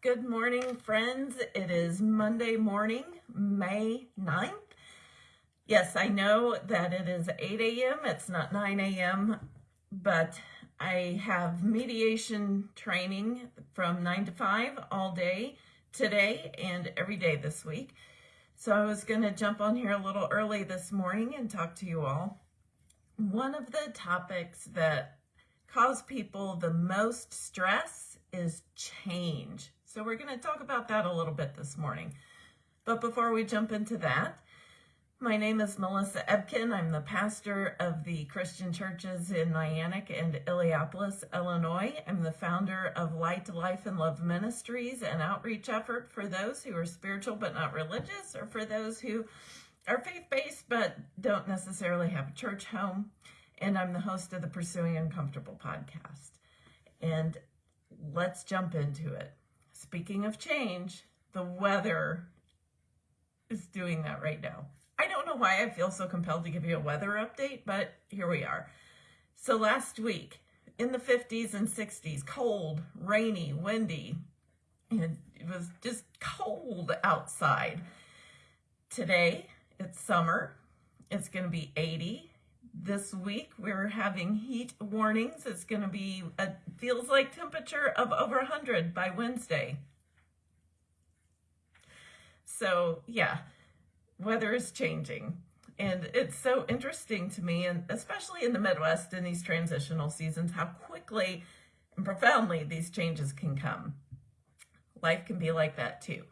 Good morning, friends. It is Monday morning, May 9th. Yes, I know that it is 8 a.m. It's not 9 a.m., but I have mediation training from 9 to 5 all day today and every day this week. So I was going to jump on here a little early this morning and talk to you all. One of the topics that cause people the most stress is change. So we're going to talk about that a little bit this morning. But before we jump into that, my name is Melissa Ebken. I'm the pastor of the Christian churches in Niantic and Illiopolis, Illinois. I'm the founder of Light, Life, and Love Ministries, an outreach effort for those who are spiritual but not religious, or for those who are faith-based but don't necessarily have a church home and I'm the host of the Pursuing Uncomfortable podcast. And let's jump into it. Speaking of change, the weather is doing that right now. I don't know why I feel so compelled to give you a weather update, but here we are. So last week, in the 50s and 60s, cold, rainy, windy, and it was just cold outside. Today, it's summer. It's going to be 80 this week we're having heat warnings. It's going to be, a, feels like temperature of over 100 by Wednesday. So yeah, weather is changing. And it's so interesting to me, and especially in the Midwest in these transitional seasons, how quickly and profoundly these changes can come. Life can be like that too.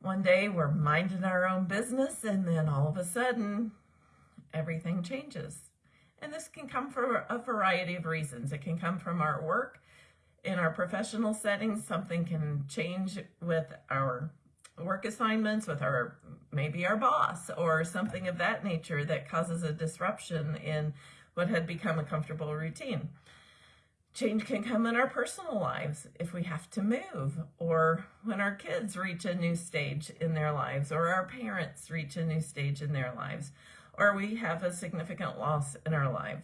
One day we're minding our own business and then all of a sudden everything changes. And this can come for a variety of reasons. It can come from our work. In our professional settings, something can change with our work assignments, with our maybe our boss, or something of that nature that causes a disruption in what had become a comfortable routine. Change can come in our personal lives if we have to move, or when our kids reach a new stage in their lives, or our parents reach a new stage in their lives, or we have a significant loss in our life.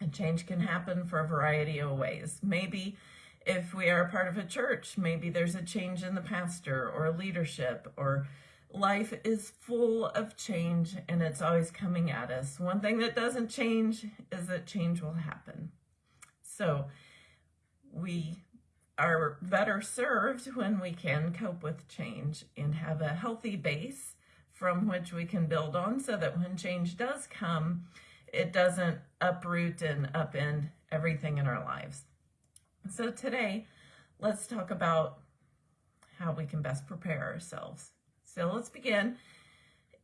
And change can happen for a variety of ways. Maybe if we are part of a church, maybe there's a change in the pastor or leadership or life is full of change and it's always coming at us. One thing that doesn't change is that change will happen. So we are better served when we can cope with change and have a healthy base from which we can build on so that when change does come, it doesn't uproot and upend everything in our lives. So today, let's talk about how we can best prepare ourselves. So let's begin.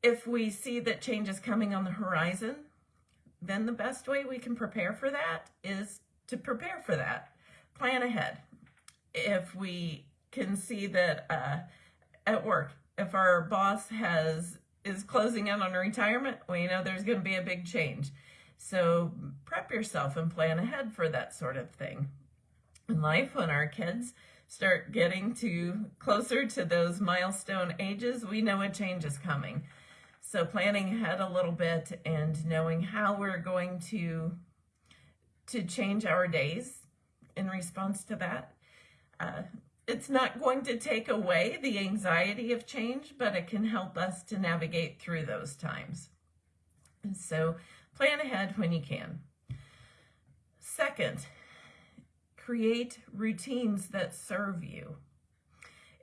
If we see that change is coming on the horizon, then the best way we can prepare for that is to prepare for that. Plan ahead. If we can see that uh, at work, if our boss has is closing in on retirement, you know there's going to be a big change. So prep yourself and plan ahead for that sort of thing. In life, when our kids start getting to closer to those milestone ages, we know a change is coming. So planning ahead a little bit and knowing how we're going to to change our days in response to that. Uh, it's not going to take away the anxiety of change, but it can help us to navigate through those times. And so plan ahead when you can. Second, create routines that serve you.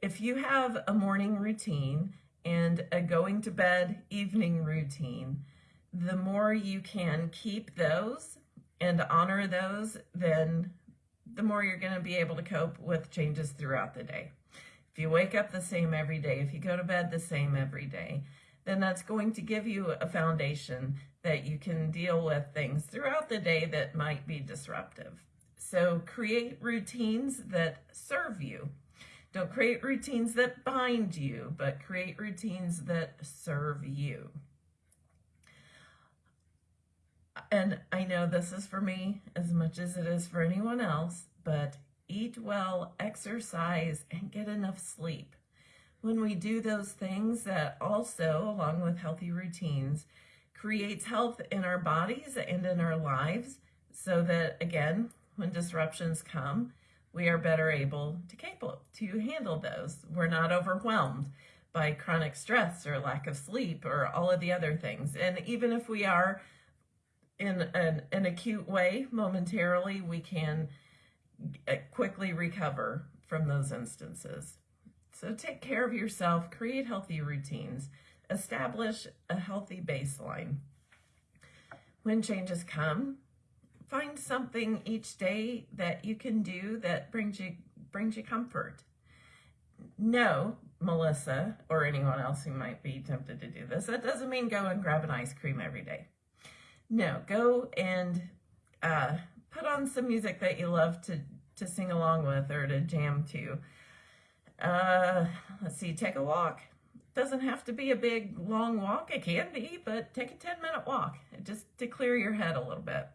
If you have a morning routine and a going to bed evening routine, the more you can keep those and honor those, then the more you're going to be able to cope with changes throughout the day. If you wake up the same every day, if you go to bed the same every day, then that's going to give you a foundation that you can deal with things throughout the day that might be disruptive. So create routines that serve you. Don't create routines that bind you, but create routines that serve you. And I know this is for me as much as it is for anyone else, but eat well, exercise, and get enough sleep. When we do those things that also, along with healthy routines, creates health in our bodies and in our lives so that, again, when disruptions come, we are better able to capable to handle those. We're not overwhelmed by chronic stress or lack of sleep or all of the other things. And even if we are in an, an acute way momentarily, we can uh, quickly recover from those instances. So take care of yourself, create healthy routines, establish a healthy baseline. When changes come, find something each day that you can do that brings you brings you comfort. No, Melissa or anyone else who might be tempted to do this, that doesn't mean go and grab an ice cream every day. No, go and uh, put on some music that you love to, to sing along with or to jam to. Uh, let's see, take a walk. Doesn't have to be a big, long walk. It can be, but take a 10 minute walk just to clear your head a little bit.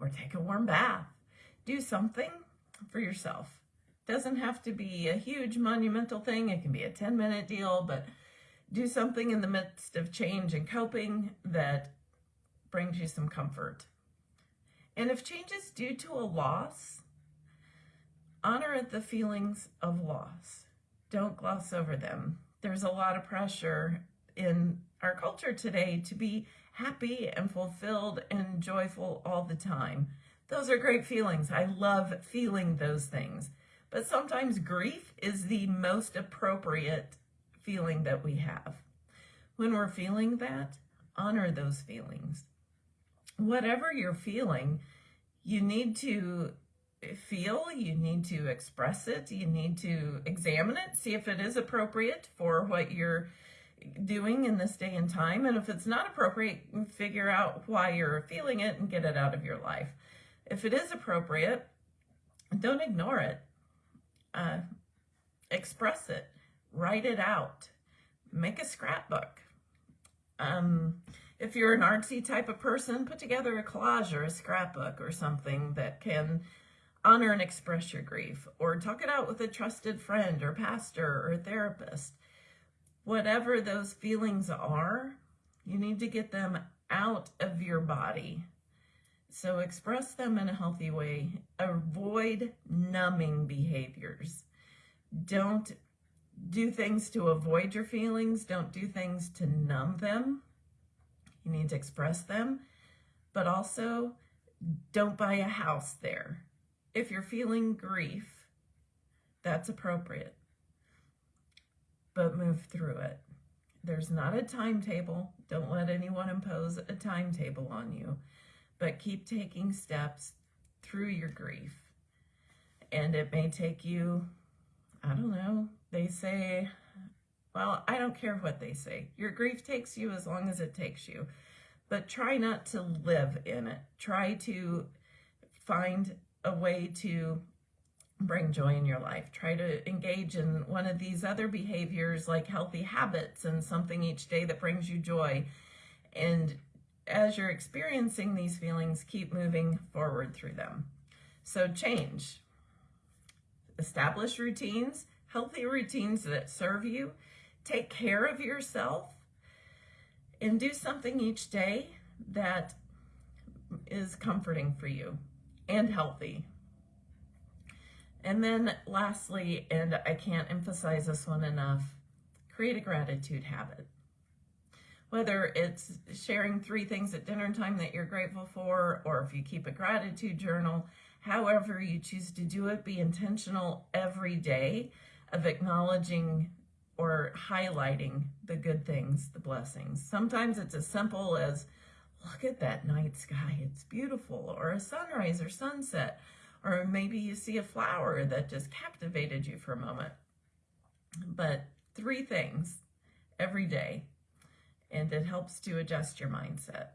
Or take a warm bath. Do something for yourself. Doesn't have to be a huge monumental thing. It can be a 10 minute deal, but do something in the midst of change and coping that brings you some comfort. And if change is due to a loss, honor the feelings of loss. Don't gloss over them. There's a lot of pressure in our culture today to be happy and fulfilled and joyful all the time. Those are great feelings. I love feeling those things. But sometimes grief is the most appropriate feeling that we have. When we're feeling that, honor those feelings. Whatever you're feeling, you need to feel, you need to express it, you need to examine it, see if it is appropriate for what you're doing in this day and time. And if it's not appropriate, figure out why you're feeling it and get it out of your life. If it is appropriate, don't ignore it. Uh, express it, write it out, make a scrapbook. Um, if you're an artsy type of person, put together a collage or a scrapbook or something that can honor and express your grief, or talk it out with a trusted friend or pastor or therapist. Whatever those feelings are, you need to get them out of your body. So express them in a healthy way. Avoid numbing behaviors. Don't do things to avoid your feelings. Don't do things to numb them. You need to express them, but also don't buy a house there if you're feeling grief, that's appropriate. But move through it. There's not a timetable. Don't let anyone impose a timetable on you, but keep taking steps through your grief. And it may take you, I don't know, they say, well, I don't care what they say. Your grief takes you as long as it takes you, but try not to live in it. Try to find a way to bring joy in your life. Try to engage in one of these other behaviors like healthy habits and something each day that brings you joy. And as you're experiencing these feelings, keep moving forward through them. So change. Establish routines, healthy routines that serve you. Take care of yourself and do something each day that is comforting for you and healthy. And then lastly, and I can't emphasize this one enough, create a gratitude habit. Whether it's sharing three things at dinner time that you're grateful for, or if you keep a gratitude journal, however you choose to do it, be intentional every day of acknowledging or highlighting the good things, the blessings. Sometimes it's as simple as look at that night sky, it's beautiful, or a sunrise or sunset, or maybe you see a flower that just captivated you for a moment. But three things every day, and it helps to adjust your mindset.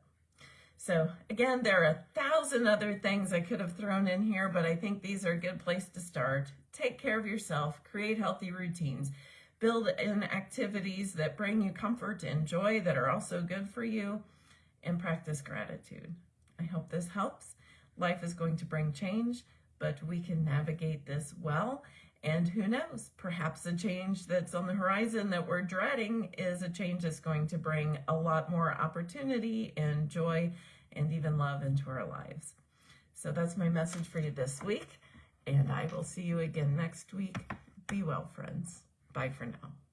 So again, there are a thousand other things I could have thrown in here, but I think these are a good place to start. Take care of yourself, create healthy routines, build in activities that bring you comfort and joy that are also good for you, and practice gratitude. I hope this helps. Life is going to bring change, but we can navigate this well. And who knows, perhaps a change that's on the horizon that we're dreading is a change that's going to bring a lot more opportunity and joy and even love into our lives. So that's my message for you this week. And I will see you again next week. Be well, friends. Bye for now.